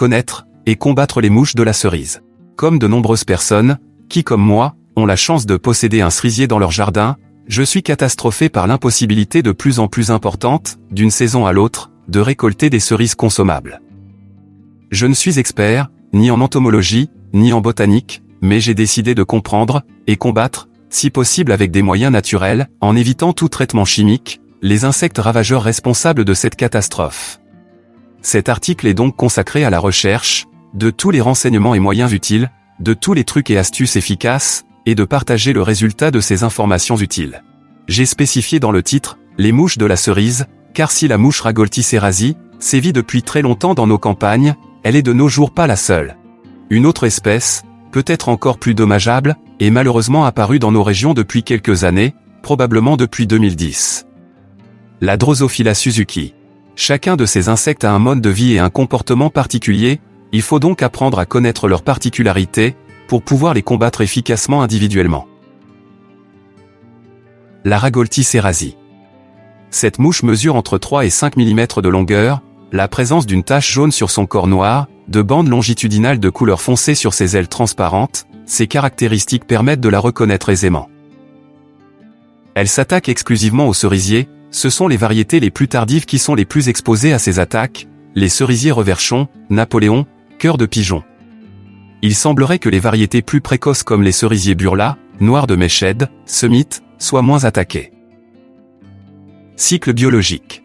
connaître et combattre les mouches de la cerise. Comme de nombreuses personnes, qui comme moi, ont la chance de posséder un cerisier dans leur jardin, je suis catastrophé par l'impossibilité de plus en plus importante, d'une saison à l'autre, de récolter des cerises consommables. Je ne suis expert, ni en entomologie, ni en botanique, mais j'ai décidé de comprendre, et combattre, si possible avec des moyens naturels, en évitant tout traitement chimique, les insectes ravageurs responsables de cette catastrophe. Cet article est donc consacré à la recherche, de tous les renseignements et moyens utiles, de tous les trucs et astuces efficaces, et de partager le résultat de ces informations utiles. J'ai spécifié dans le titre, les mouches de la cerise, car si la mouche Ragolti sévit depuis très longtemps dans nos campagnes, elle est de nos jours pas la seule. Une autre espèce, peut-être encore plus dommageable, est malheureusement apparue dans nos régions depuis quelques années, probablement depuis 2010. La Drosophila Suzuki. Chacun de ces insectes a un mode de vie et un comportement particulier, il faut donc apprendre à connaître leurs particularités, pour pouvoir les combattre efficacement individuellement. La Ragolti serasi. Cette mouche mesure entre 3 et 5 mm de longueur, la présence d'une tache jaune sur son corps noir, de bandes longitudinales de couleur foncée sur ses ailes transparentes, ces caractéristiques permettent de la reconnaître aisément. Elle s'attaque exclusivement aux cerisiers, ce sont les variétés les plus tardives qui sont les plus exposées à ces attaques, les cerisiers reverchons, Napoléon, cœur de pigeon. Il semblerait que les variétés plus précoces comme les cerisiers burla, noir de Méchède, Summit, soient moins attaquées. Cycle biologique.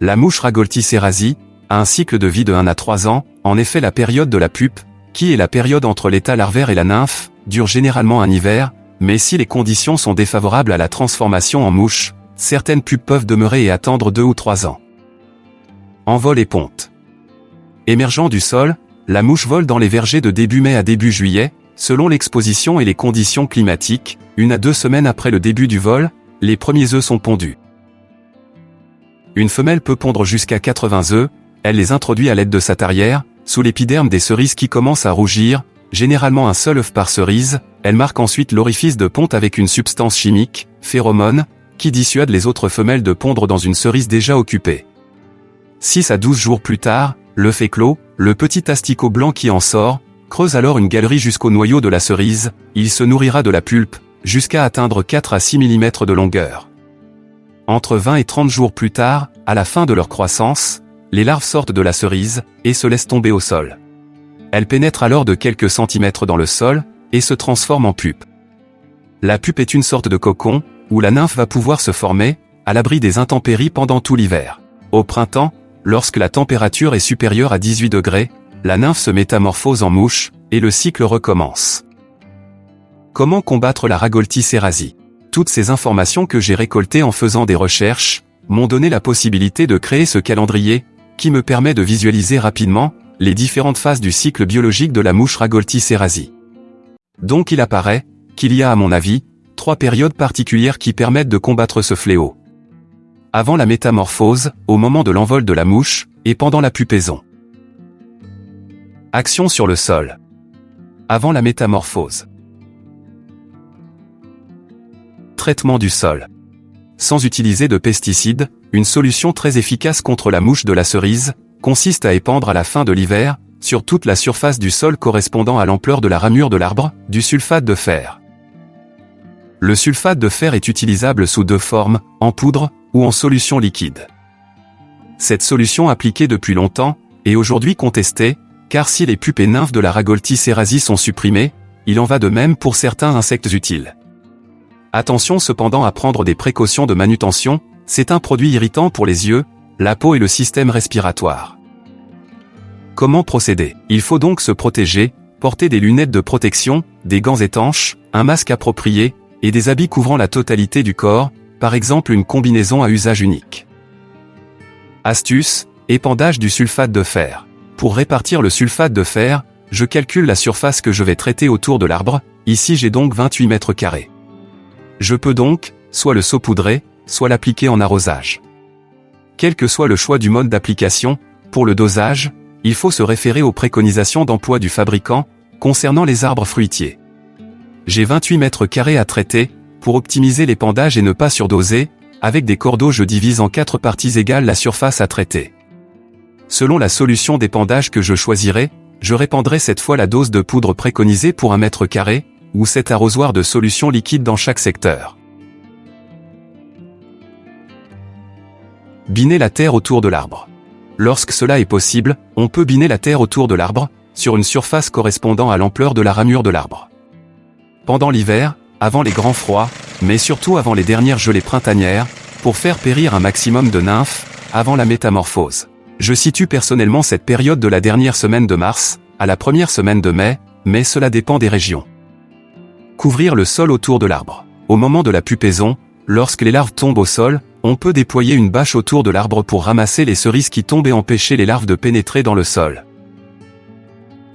La mouche Ragolti serasi a un cycle de vie de 1 à 3 ans, en effet la période de la pupe, qui est la période entre l'état larvaire et la nymphe, dure généralement un hiver, mais si les conditions sont défavorables à la transformation en mouche, certaines pupes peuvent demeurer et attendre 2 ou 3 ans. Envol et ponte. Émergeant du sol, la mouche vole dans les vergers de début mai à début juillet, selon l'exposition et les conditions climatiques, une à deux semaines après le début du vol, les premiers œufs sont pondus. Une femelle peut pondre jusqu'à 80 œufs, elle les introduit à l'aide de sa tarière, sous l'épiderme des cerises qui commencent à rougir, généralement un seul œuf par cerise, elle marque ensuite l'orifice de ponte avec une substance chimique, phéromone, qui dissuade les autres femelles de pondre dans une cerise déjà occupée. 6 à 12 jours plus tard, l'œuf est clos, le petit asticot blanc qui en sort, creuse alors une galerie jusqu'au noyau de la cerise, il se nourrira de la pulpe, jusqu'à atteindre 4 à 6 mm de longueur. Entre 20 et 30 jours plus tard, à la fin de leur croissance, les larves sortent de la cerise, et se laissent tomber au sol. Elles pénètrent alors de quelques centimètres dans le sol, et se transforment en pupe. La pupe est une sorte de cocon, où la nymphe va pouvoir se former, à l'abri des intempéries pendant tout l'hiver. Au printemps, Lorsque la température est supérieure à 18 degrés, la nymphe se métamorphose en mouche, et le cycle recommence. Comment combattre la Ragolti serasi Toutes ces informations que j'ai récoltées en faisant des recherches, m'ont donné la possibilité de créer ce calendrier, qui me permet de visualiser rapidement, les différentes phases du cycle biologique de la mouche Ragolti serasi. Donc il apparaît, qu'il y a à mon avis, trois périodes particulières qui permettent de combattre ce fléau avant la métamorphose, au moment de l'envol de la mouche, et pendant la pupaison. Action sur le sol. Avant la métamorphose. Traitement du sol. Sans utiliser de pesticides, une solution très efficace contre la mouche de la cerise, consiste à épandre à la fin de l'hiver, sur toute la surface du sol correspondant à l'ampleur de la ramure de l'arbre, du sulfate de fer. Le sulfate de fer est utilisable sous deux formes, en poudre, ou en solution liquide. Cette solution appliquée depuis longtemps, est aujourd'hui contestée, car si les pupes et nymphes de la Ragolti serasi sont supprimées, il en va de même pour certains insectes utiles. Attention cependant à prendre des précautions de manutention, c'est un produit irritant pour les yeux, la peau et le système respiratoire. Comment procéder? Il faut donc se protéger, porter des lunettes de protection, des gants étanches, un masque approprié, et des habits couvrant la totalité du corps, par exemple une combinaison à usage unique. Astuce, épandage du sulfate de fer. Pour répartir le sulfate de fer, je calcule la surface que je vais traiter autour de l'arbre, ici j'ai donc 28 mètres carrés. Je peux donc, soit le saupoudrer, soit l'appliquer en arrosage. Quel que soit le choix du mode d'application, pour le dosage, il faut se référer aux préconisations d'emploi du fabricant, concernant les arbres fruitiers. J'ai 28 mètres carrés à traiter, pour optimiser l'épandage et ne pas surdoser, avec des cordeaux je divise en quatre parties égales la surface à traiter. Selon la solution d'épandage que je choisirai, je répandrai cette fois la dose de poudre préconisée pour un mètre carré, ou cet arrosoir de solution liquide dans chaque secteur. Biner la terre autour de l'arbre. Lorsque cela est possible, on peut biner la terre autour de l'arbre, sur une surface correspondant à l'ampleur de la ramure de l'arbre. Pendant l'hiver, avant les grands froids, mais surtout avant les dernières gelées printanières, pour faire périr un maximum de nymphes, avant la métamorphose. Je situe personnellement cette période de la dernière semaine de mars, à la première semaine de mai, mais cela dépend des régions. Couvrir le sol autour de l'arbre. Au moment de la pupaison, lorsque les larves tombent au sol, on peut déployer une bâche autour de l'arbre pour ramasser les cerises qui tombent et empêcher les larves de pénétrer dans le sol.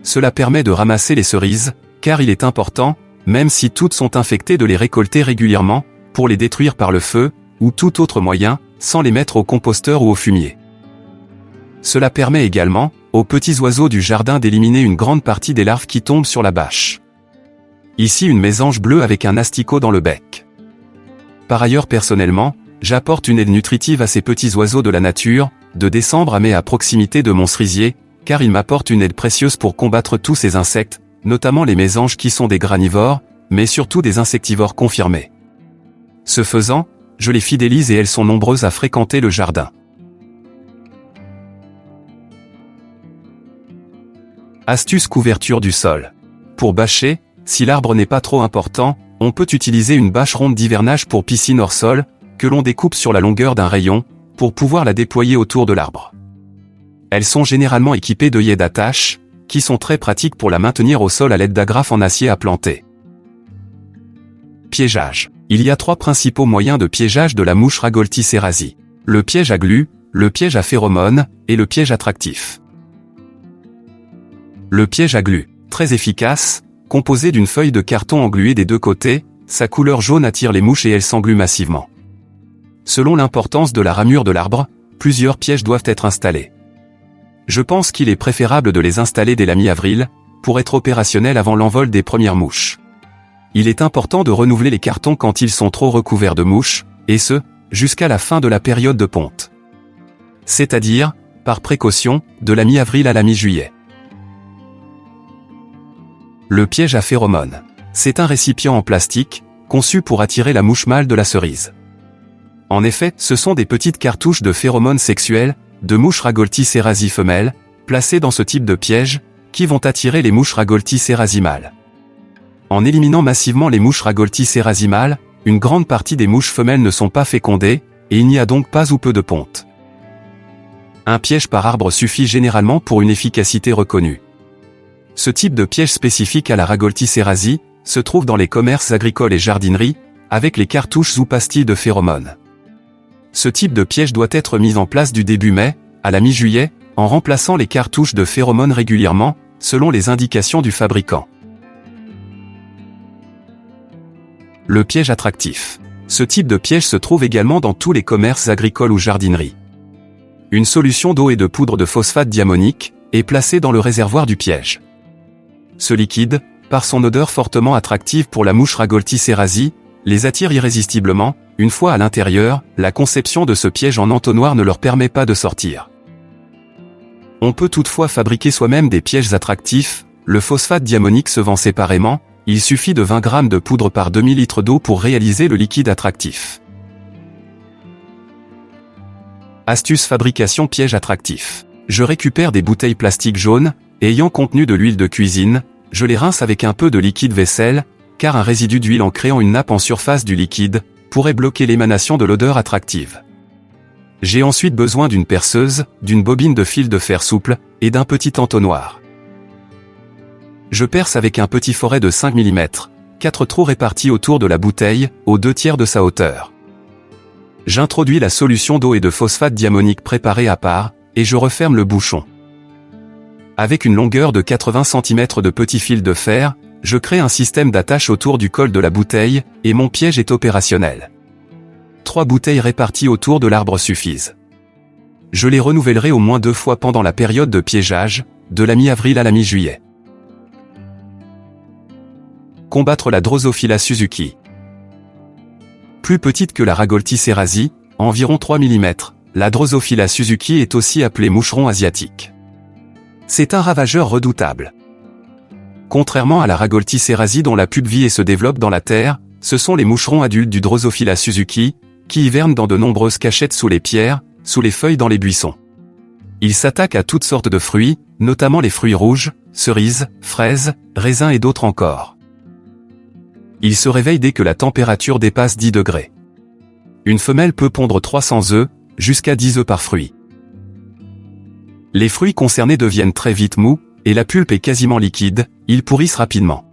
Cela permet de ramasser les cerises, car il est important, même si toutes sont infectées de les récolter régulièrement, pour les détruire par le feu, ou tout autre moyen, sans les mettre au composteur ou au fumier. Cela permet également, aux petits oiseaux du jardin d'éliminer une grande partie des larves qui tombent sur la bâche. Ici une mésange bleue avec un asticot dans le bec. Par ailleurs personnellement, j'apporte une aide nutritive à ces petits oiseaux de la nature, de décembre à mai à proximité de mon cerisier, car ils m'apportent une aide précieuse pour combattre tous ces insectes, notamment les mésanges qui sont des granivores, mais surtout des insectivores confirmés. Ce faisant, je les fidélise et elles sont nombreuses à fréquenter le jardin. Astuce couverture du sol. Pour bâcher, si l'arbre n'est pas trop important, on peut utiliser une bâche ronde d'hivernage pour piscine hors sol, que l'on découpe sur la longueur d'un rayon, pour pouvoir la déployer autour de l'arbre. Elles sont généralement équipées d'œillets d'attache, qui sont très pratiques pour la maintenir au sol à l'aide d'agrafes en acier à planter. Piégeage. Il y a trois principaux moyens de piégeage de la mouche Ragolti cerasi. Le piège à glu, le piège à phéromones, et le piège attractif. Le piège à glu, très efficace, composé d'une feuille de carton engluée des deux côtés, sa couleur jaune attire les mouches et elles s'engluent massivement. Selon l'importance de la ramure de l'arbre, plusieurs pièges doivent être installés. Je pense qu'il est préférable de les installer dès la mi-avril, pour être opérationnel avant l'envol des premières mouches. Il est important de renouveler les cartons quand ils sont trop recouverts de mouches, et ce, jusqu'à la fin de la période de ponte. C'est-à-dire, par précaution, de la mi-avril à la mi-juillet. Le piège à phéromones. C'est un récipient en plastique, conçu pour attirer la mouche mâle de la cerise. En effet, ce sont des petites cartouches de phéromones sexuelles, de mouches Ragolti cerasi femelles, placées dans ce type de piège, qui vont attirer les mouches Ragolti mâles. En éliminant massivement les mouches Ragolti mâles, une grande partie des mouches femelles ne sont pas fécondées, et il n'y a donc pas ou peu de ponte. Un piège par arbre suffit généralement pour une efficacité reconnue. Ce type de piège spécifique à la Ragolti cerasi se trouve dans les commerces agricoles et jardineries, avec les cartouches ou pastilles de phéromones. Ce type de piège doit être mis en place du début mai, à la mi-juillet, en remplaçant les cartouches de phéromones régulièrement, selon les indications du fabricant. Le piège attractif. Ce type de piège se trouve également dans tous les commerces agricoles ou jardineries. Une solution d'eau et de poudre de phosphate diamonique est placée dans le réservoir du piège. Ce liquide, par son odeur fortement attractive pour la mouche Ragolti cerasi, les attire irrésistiblement, une fois à l'intérieur, la conception de ce piège en entonnoir ne leur permet pas de sortir. On peut toutefois fabriquer soi-même des pièges attractifs, le phosphate diamonique se vend séparément, il suffit de 20 g de poudre par demi-litre d'eau pour réaliser le liquide attractif. Astuce fabrication piège attractif. Je récupère des bouteilles plastiques jaunes, ayant contenu de l'huile de cuisine, je les rince avec un peu de liquide vaisselle, car un résidu d'huile en créant une nappe en surface du liquide, pourrait bloquer l'émanation de l'odeur attractive. J'ai ensuite besoin d'une perceuse, d'une bobine de fil de fer souple, et d'un petit entonnoir. Je perce avec un petit forêt de 5 mm, quatre trous répartis autour de la bouteille, aux deux tiers de sa hauteur. J'introduis la solution d'eau et de phosphate diamonique préparée à part, et je referme le bouchon. Avec une longueur de 80 cm de petits fils de fer, je crée un système d'attache autour du col de la bouteille, et mon piège est opérationnel. Trois bouteilles réparties autour de l'arbre suffisent. Je les renouvellerai au moins deux fois pendant la période de piégeage, de la mi-avril à la mi-juillet. Combattre la Drosophila Suzuki. Plus petite que la Ragolti cerasi, environ 3 mm, la Drosophila suzuki est aussi appelée moucheron asiatique. C'est un ravageur redoutable. Contrairement à la Ragolti dont la pupe vit et se développe dans la terre, ce sont les moucherons adultes du Drosophila suzuki, qui hivernent dans de nombreuses cachettes sous les pierres, sous les feuilles dans les buissons. Ils s'attaquent à toutes sortes de fruits, notamment les fruits rouges, cerises, fraises, raisins et d'autres encore. Ils se réveillent dès que la température dépasse 10 degrés. Une femelle peut pondre 300 œufs, jusqu'à 10 œufs par fruit. Les fruits concernés deviennent très vite mous, et la pulpe est quasiment liquide, ils pourrissent rapidement.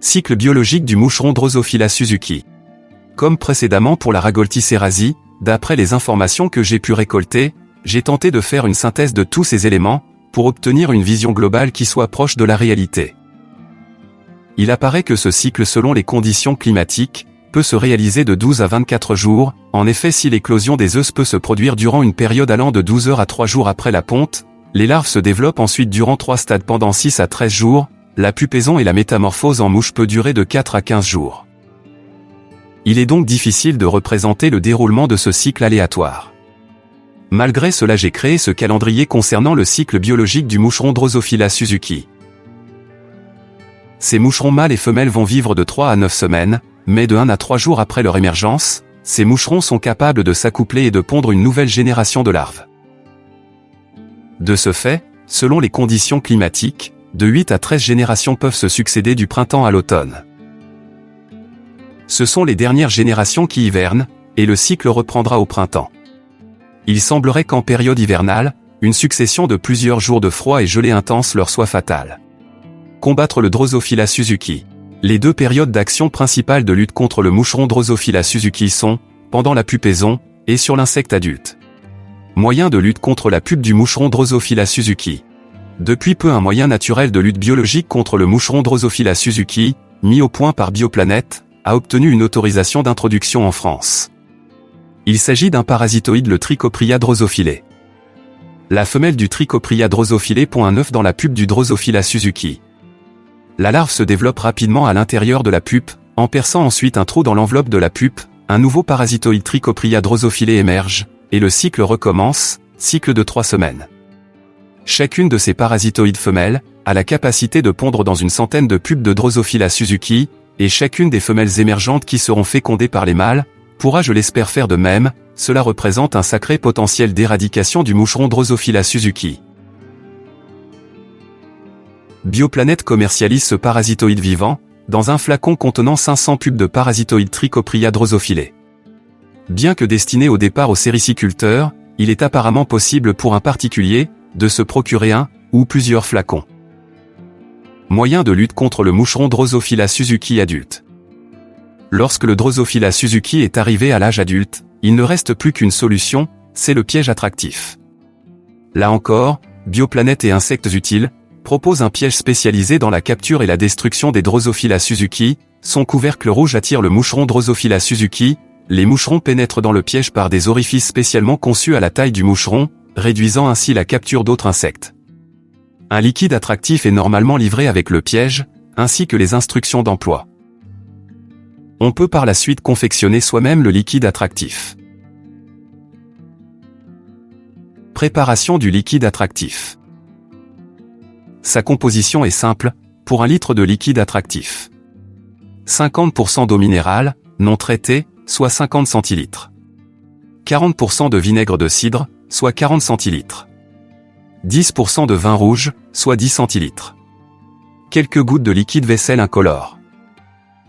Cycle biologique du moucheron Drosophila suzuki. Comme précédemment pour la Ragolti d'après les informations que j'ai pu récolter, j'ai tenté de faire une synthèse de tous ces éléments, pour obtenir une vision globale qui soit proche de la réalité. Il apparaît que ce cycle selon les conditions climatiques, peut se réaliser de 12 à 24 jours, en effet si l'éclosion des œufs peut se produire durant une période allant de 12 heures à 3 jours après la ponte, les larves se développent ensuite durant 3 stades pendant 6 à 13 jours, la pupaison et la métamorphose en mouche peut durer de 4 à 15 jours. Il est donc difficile de représenter le déroulement de ce cycle aléatoire. Malgré cela j'ai créé ce calendrier concernant le cycle biologique du moucheron Drosophila suzuki. Ces moucherons mâles et femelles vont vivre de 3 à 9 semaines, mais de 1 à 3 jours après leur émergence, ces moucherons sont capables de s'accoupler et de pondre une nouvelle génération de larves. De ce fait, selon les conditions climatiques, de 8 à 13 générations peuvent se succéder du printemps à l'automne. Ce sont les dernières générations qui hivernent, et le cycle reprendra au printemps. Il semblerait qu'en période hivernale, une succession de plusieurs jours de froid et gelée intense leur soit fatale. Combattre le Drosophila suzuki. Les deux périodes d'action principales de lutte contre le moucheron Drosophila suzuki sont, pendant la pupaison, et sur l'insecte adulte. Moyen de lutte contre la pupe du moucheron Drosophila suzuki. Depuis peu un moyen naturel de lutte biologique contre le moucheron Drosophila suzuki, mis au point par Bioplanète, a obtenu une autorisation d'introduction en France. Il s'agit d'un parasitoïde le Trichopria drosophilé. La femelle du Trichopria drosophilé pond un œuf dans la pupe du Drosophila suzuki. La larve se développe rapidement à l'intérieur de la pupe, en perçant ensuite un trou dans l'enveloppe de la pupe, un nouveau parasitoïde Trichopria drosophilé émerge, et le cycle recommence, cycle de trois semaines. Chacune de ces parasitoïdes femelles a la capacité de pondre dans une centaine de pupes de Drosophila suzuki, et chacune des femelles émergentes qui seront fécondées par les mâles, pourra je l'espère faire de même, cela représente un sacré potentiel d'éradication du moucheron Drosophila suzuki. Bioplanète commercialise ce parasitoïde vivant, dans un flacon contenant 500 pubs de parasitoïdes Trichopria drosophilé. Bien que destiné au départ aux sériciculteurs, il est apparemment possible pour un particulier, de se procurer un, ou plusieurs flacons. Moyen de lutte contre le moucheron Drosophila suzuki adulte. Lorsque le Drosophila suzuki est arrivé à l'âge adulte, il ne reste plus qu'une solution, c'est le piège attractif. Là encore, bioplanète et insectes utiles, propose un piège spécialisé dans la capture et la destruction des Drosophila suzuki, son couvercle rouge attire le moucheron Drosophila suzuki, les moucherons pénètrent dans le piège par des orifices spécialement conçus à la taille du moucheron, réduisant ainsi la capture d'autres insectes. Un liquide attractif est normalement livré avec le piège, ainsi que les instructions d'emploi. On peut par la suite confectionner soi-même le liquide attractif. Préparation du liquide attractif. Sa composition est simple, pour un litre de liquide attractif. 50% d'eau minérale, non traitée, soit 50 centilitres. 40% de vinaigre de cidre, soit 40 centilitres. 10% de vin rouge, soit 10 centilitres. Quelques gouttes de liquide vaisselle incolore.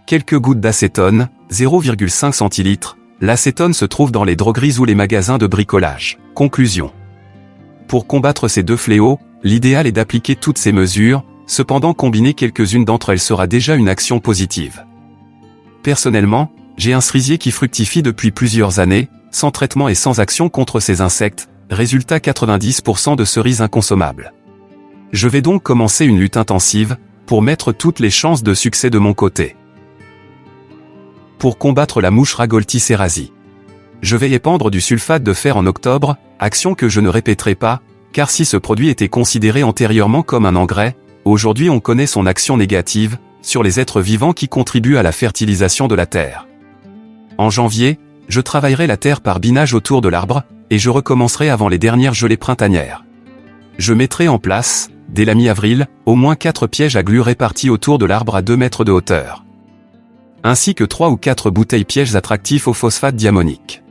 Quelques gouttes d'acétone, 0,5 centilitres. L'acétone se trouve dans les drogueries ou les magasins de bricolage. Conclusion. Pour combattre ces deux fléaux, L'idéal est d'appliquer toutes ces mesures, cependant combiner quelques-unes d'entre elles sera déjà une action positive. Personnellement, j'ai un cerisier qui fructifie depuis plusieurs années, sans traitement et sans action contre ces insectes, résultat 90% de cerises inconsommables. Je vais donc commencer une lutte intensive, pour mettre toutes les chances de succès de mon côté. Pour combattre la mouche Ragolti. Je vais épandre du sulfate de fer en octobre, action que je ne répéterai pas, car si ce produit était considéré antérieurement comme un engrais, aujourd'hui on connaît son action négative, sur les êtres vivants qui contribuent à la fertilisation de la Terre. En janvier, je travaillerai la terre par binage autour de l'arbre, et je recommencerai avant les dernières gelées printanières. Je mettrai en place, dès la mi-avril, au moins 4 pièges à glu répartis autour de l'arbre à 2 mètres de hauteur. Ainsi que 3 ou 4 bouteilles pièges attractifs au phosphate diamonique.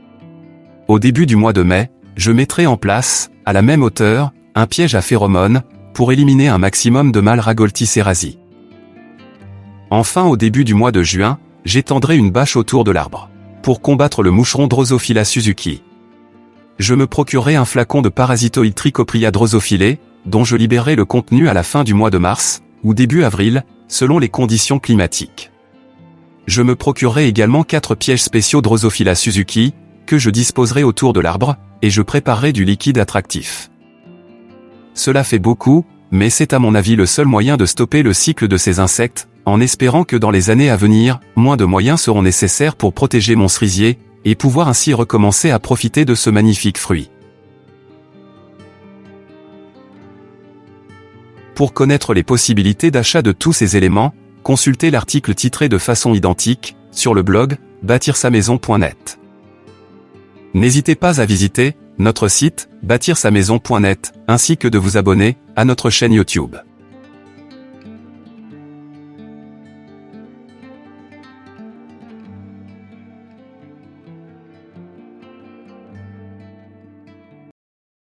Au début du mois de mai, je mettrai en place, à la même hauteur, un piège à phéromones, pour éliminer un maximum de mâles Ragolti Enfin au début du mois de juin, j'étendrai une bâche autour de l'arbre. Pour combattre le moucheron Drosophila Suzuki. Je me procurerai un flacon de parasitoïde Trichopria drosophilé, dont je libérerai le contenu à la fin du mois de mars, ou début avril, selon les conditions climatiques. Je me procurerai également quatre pièges spéciaux Drosophila Suzuki, que je disposerai autour de l'arbre, et je préparerai du liquide attractif. Cela fait beaucoup, mais c'est à mon avis le seul moyen de stopper le cycle de ces insectes, en espérant que dans les années à venir, moins de moyens seront nécessaires pour protéger mon cerisier, et pouvoir ainsi recommencer à profiter de ce magnifique fruit. Pour connaître les possibilités d'achat de tous ces éléments, consultez l'article titré de façon identique, sur le blog, bâtir-sa-maison.net. N'hésitez pas à visiter, notre site, bâtir-sa-maison.net, ainsi que de vous abonner, à notre chaîne YouTube.